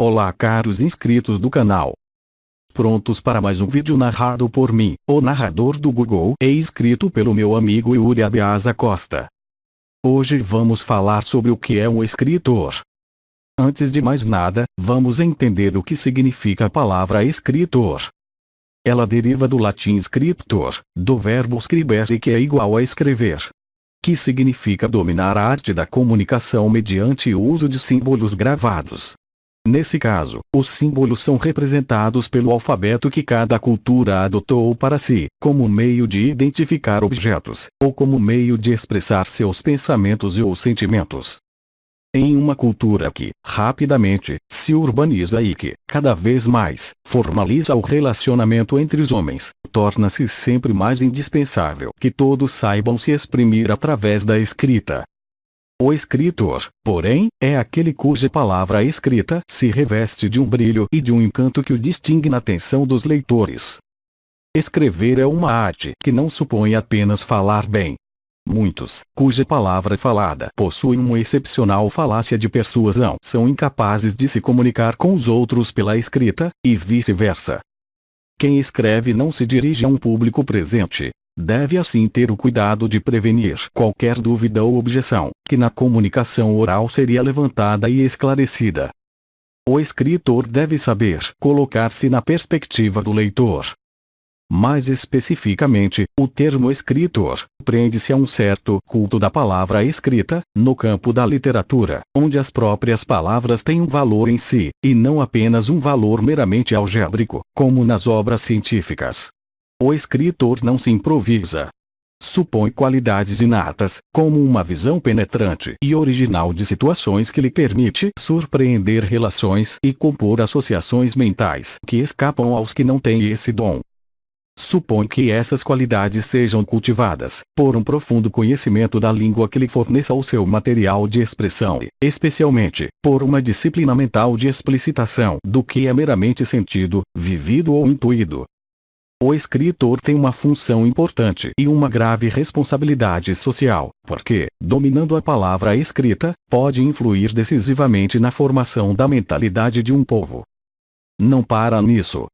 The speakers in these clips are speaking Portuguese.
Olá caros inscritos do canal. Prontos para mais um vídeo narrado por mim, o narrador do Google e escrito pelo meu amigo Yuri Abiasa Costa. Hoje vamos falar sobre o que é um escritor. Antes de mais nada, vamos entender o que significa a palavra escritor. Ela deriva do latim scriptor, do verbo scribere que é igual a escrever. Que significa dominar a arte da comunicação mediante o uso de símbolos gravados. Nesse caso, os símbolos são representados pelo alfabeto que cada cultura adotou para si, como meio de identificar objetos, ou como meio de expressar seus pensamentos ou sentimentos. Em uma cultura que, rapidamente, se urbaniza e que, cada vez mais, formaliza o relacionamento entre os homens, torna-se sempre mais indispensável que todos saibam se exprimir através da escrita, o escritor, porém, é aquele cuja palavra escrita se reveste de um brilho e de um encanto que o distingue na atenção dos leitores. Escrever é uma arte que não supõe apenas falar bem. Muitos, cuja palavra falada possui uma excepcional falácia de persuasão, são incapazes de se comunicar com os outros pela escrita, e vice-versa. Quem escreve não se dirige a um público presente, Deve assim ter o cuidado de prevenir qualquer dúvida ou objeção, que na comunicação oral seria levantada e esclarecida. O escritor deve saber colocar-se na perspectiva do leitor. Mais especificamente, o termo escritor prende-se a um certo culto da palavra escrita, no campo da literatura, onde as próprias palavras têm um valor em si, e não apenas um valor meramente algébrico, como nas obras científicas. O escritor não se improvisa. Supõe qualidades inatas, como uma visão penetrante e original de situações que lhe permite surpreender relações e compor associações mentais que escapam aos que não têm esse dom. Supõe que essas qualidades sejam cultivadas por um profundo conhecimento da língua que lhe forneça o seu material de expressão e, especialmente, por uma disciplina mental de explicitação do que é meramente sentido, vivido ou intuído, o escritor tem uma função importante e uma grave responsabilidade social, porque, dominando a palavra escrita, pode influir decisivamente na formação da mentalidade de um povo. Não para nisso,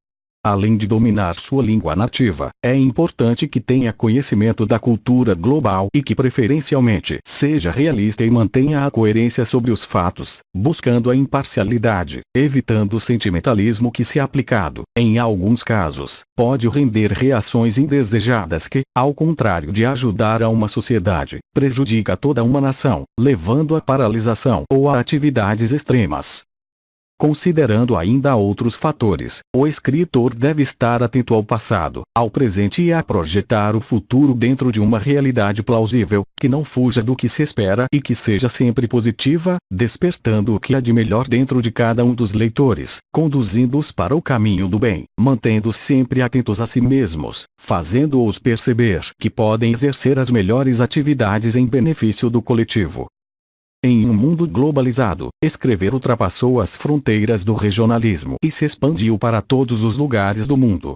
Além de dominar sua língua nativa, é importante que tenha conhecimento da cultura global e que preferencialmente seja realista e mantenha a coerência sobre os fatos, buscando a imparcialidade, evitando o sentimentalismo que se aplicado, em alguns casos, pode render reações indesejadas que, ao contrário de ajudar a uma sociedade, prejudica toda uma nação, levando à paralisação ou a atividades extremas. Considerando ainda outros fatores, o escritor deve estar atento ao passado, ao presente e a projetar o futuro dentro de uma realidade plausível, que não fuja do que se espera e que seja sempre positiva, despertando o que há de melhor dentro de cada um dos leitores, conduzindo-os para o caminho do bem, mantendo sempre atentos a si mesmos, fazendo-os perceber que podem exercer as melhores atividades em benefício do coletivo. Em um mundo globalizado, escrever ultrapassou as fronteiras do regionalismo e se expandiu para todos os lugares do mundo.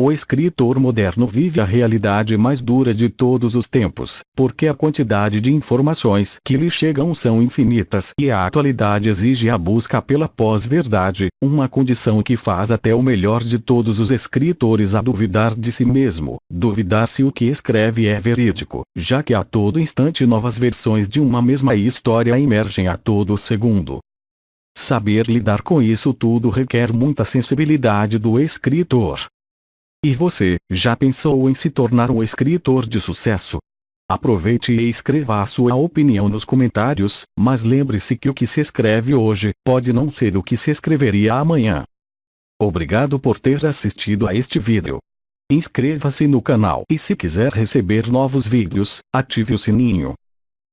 O escritor moderno vive a realidade mais dura de todos os tempos, porque a quantidade de informações que lhe chegam são infinitas e a atualidade exige a busca pela pós-verdade, uma condição que faz até o melhor de todos os escritores a duvidar de si mesmo, duvidar se o que escreve é verídico, já que a todo instante novas versões de uma mesma história emergem a todo segundo. Saber lidar com isso tudo requer muita sensibilidade do escritor. E você, já pensou em se tornar um escritor de sucesso? Aproveite e escreva a sua opinião nos comentários, mas lembre-se que o que se escreve hoje, pode não ser o que se escreveria amanhã. Obrigado por ter assistido a este vídeo. Inscreva-se no canal e se quiser receber novos vídeos, ative o sininho.